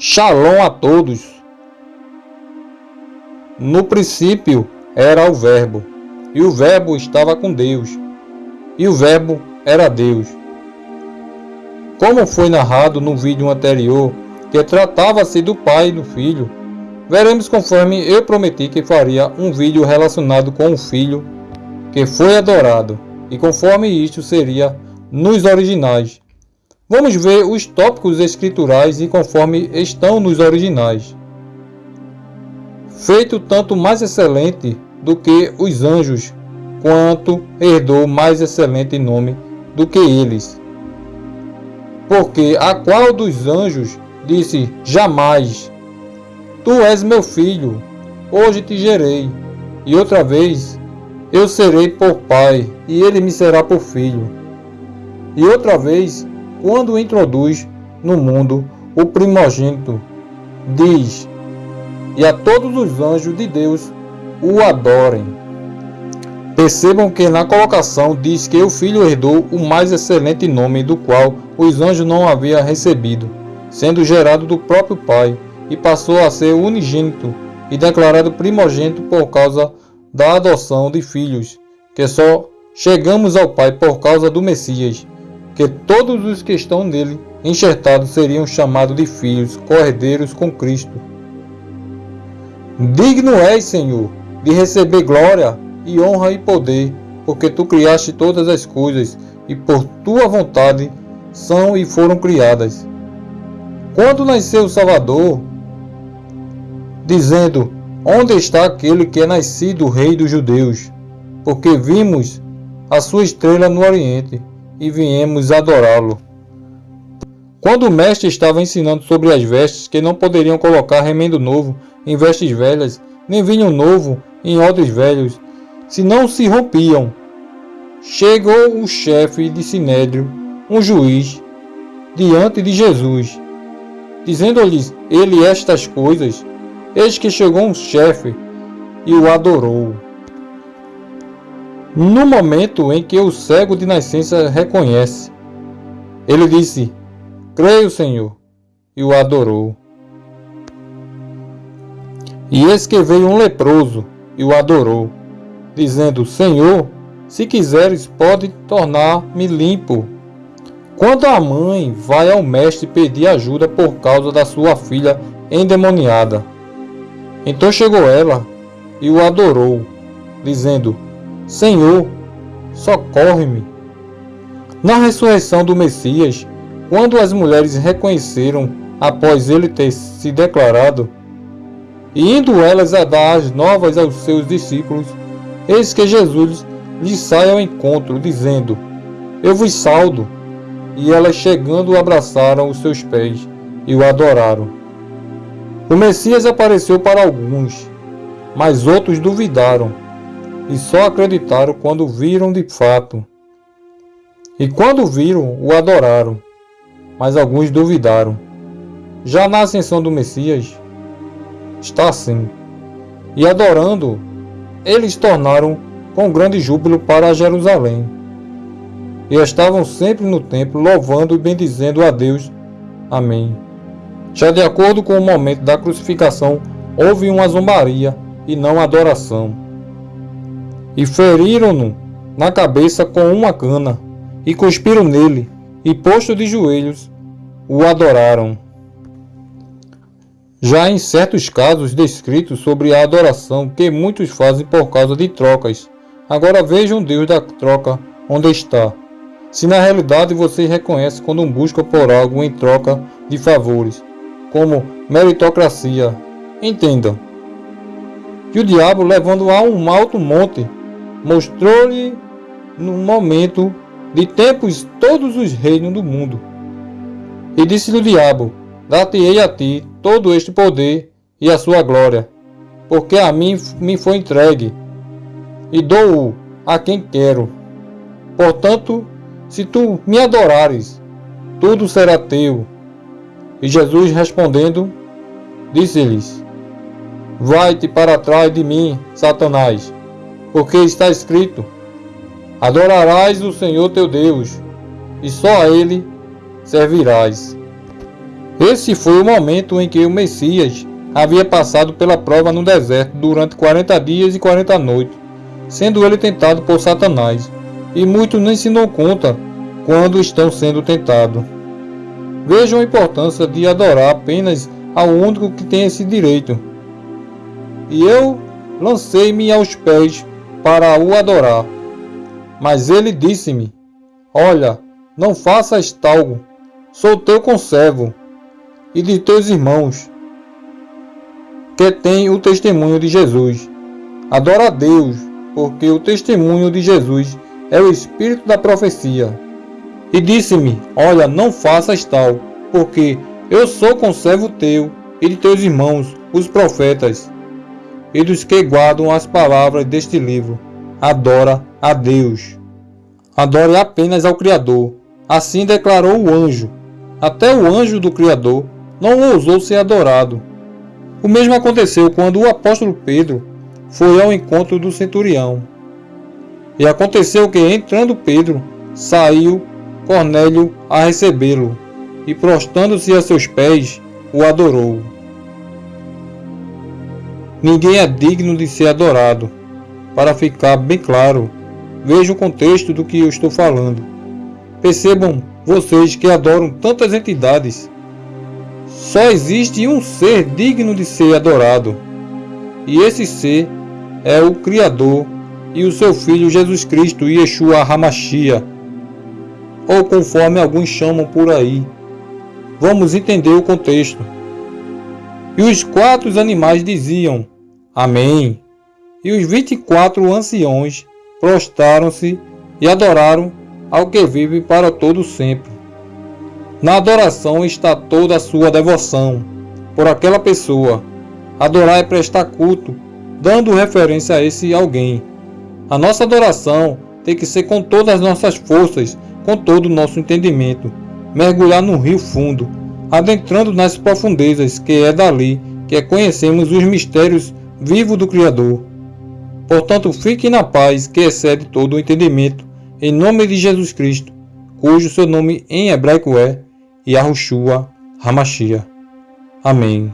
Shalom a todos. No princípio era o Verbo, e o Verbo estava com Deus, e o Verbo era Deus. Como foi narrado no vídeo anterior, que tratava-se do Pai e do Filho, veremos conforme eu prometi que faria um vídeo relacionado com o Filho que foi adorado, e conforme isto seria nos originais. Vamos ver os tópicos escriturais e conforme estão nos originais. Feito tanto mais excelente do que os anjos, quanto herdou mais excelente nome do que eles. Porque a qual dos anjos disse jamais: Tu és meu filho, hoje te gerei, e outra vez eu serei por pai, e ele me será por filho. E outra vez quando introduz no mundo o primogênito, diz: E a todos os anjos de Deus o adorem. Percebam que na colocação diz que o filho herdou o mais excelente nome do qual os anjos não haviam recebido, sendo gerado do próprio Pai, e passou a ser unigênito e declarado primogênito por causa da adoção de filhos, que só chegamos ao Pai por causa do Messias, que todos os que estão nele enxertados seriam chamados de filhos, cordeiros com Cristo. Digno és, Senhor, de receber glória e honra e poder, porque tu criaste todas as coisas e por tua vontade são e foram criadas. Quando nasceu o Salvador, dizendo: Onde está aquele que é nascido rei dos judeus? Porque vimos a sua estrela no Oriente e viemos adorá-lo. Quando o mestre estava ensinando sobre as vestes, que não poderiam colocar remendo novo em vestes velhas, nem vinho novo em odres velhos, se não se rompiam. Chegou o chefe de Sinédrio, um juiz, diante de Jesus, dizendo-lhes ele estas coisas. Eis que chegou um chefe e o adorou. No momento em que o cego de nascença reconhece, ele disse: Creio, Senhor, e o adorou. E eis que veio um leproso e o adorou, dizendo: Senhor, se quiseres, pode tornar-me limpo. Quando a mãe vai ao mestre pedir ajuda por causa da sua filha endemoniada, então chegou ela e o adorou, dizendo: Senhor, socorre-me. Na ressurreição do Messias, quando as mulheres reconheceram após ele ter se declarado, e indo elas a dar as novas aos seus discípulos, eis que Jesus lhes sai ao encontro, dizendo: Eu vos saldo. E elas chegando abraçaram os seus pés e o adoraram. O Messias apareceu para alguns, mas outros duvidaram e só acreditaram quando viram de fato. E quando viram, o adoraram, mas alguns duvidaram. Já na ascensão do Messias, está assim. E adorando, eles tornaram com grande júbilo para Jerusalém. E estavam sempre no templo, louvando e bendizendo a Deus. Amém. Já de acordo com o momento da crucificação, houve uma zombaria e não adoração e feriram-no na cabeça com uma cana, e cuspiram nele, e posto de joelhos, o adoraram. Já em certos casos descritos sobre a adoração que muitos fazem por causa de trocas, agora vejam Deus da troca onde está. Se na realidade você reconhece quando busca por algo em troca de favores, como meritocracia, entendam. E o diabo levando a um alto monte mostrou-lhe no momento de tempos todos os reinos do mundo. E disse-lhe o diabo: Dar-te-ei a ti todo este poder e a sua glória, porque a mim me foi entregue, e dou-o a quem quero. Portanto, se tu me adorares, tudo será teu. E Jesus respondendo, disse-lhes: Vai-te para trás de mim, Satanás porque está escrito: Adorarás o Senhor teu Deus, e só a Ele servirás. Esse foi o momento em que o Messias havia passado pela prova no deserto durante 40 dias e 40 noites, sendo ele tentado por Satanás, e muitos nem se dão conta quando estão sendo tentados. Vejam a importância de adorar apenas ao único que tem esse direito. E eu lancei-me aos pés para o adorar. Mas ele disse-me: Olha, não faças tal, sou teu conservo e de teus irmãos, que têm o testemunho de Jesus. Adora a Deus, porque o testemunho de Jesus é o espírito da profecia. E disse-me: Olha, não faças tal, porque eu sou conservo teu e de teus irmãos, os profetas, e dos que guardam as palavras deste livro. Adora a Deus. Adore apenas ao Criador. Assim declarou o anjo. Até o anjo do Criador não ousou ser adorado. O mesmo aconteceu quando o apóstolo Pedro foi ao encontro do centurião. E aconteceu que, entrando Pedro, saiu Cornélio a recebê-lo, e prostrando-se a seus pés, o adorou. Ninguém é digno de ser adorado. Para ficar bem claro, veja o contexto do que eu estou falando. Percebam vocês que adoram tantas entidades. Só existe um ser digno de ser adorado. E esse ser é o Criador e o seu Filho Jesus Cristo, Yeshua Hamashia, ou conforme alguns chamam por aí. Vamos entender o contexto. E os quatro animais diziam: Amém. E os vinte e quatro anciões prostraram-se e adoraram ao que vive para todo sempre. Na adoração está toda a sua devoção por aquela pessoa. Adorar é prestar culto, dando referência a esse alguém. A nossa adoração tem que ser com todas as nossas forças, com todo o nosso entendimento. Mergulhar no rio fundo, adentrando nas profundezas, que é dali que conhecemos os mistérios vivos do Criador. Portanto, fique na paz que excede todo o entendimento, em nome de Jesus Cristo, cujo seu nome em hebraico é Yahushua Hamashia. Amém.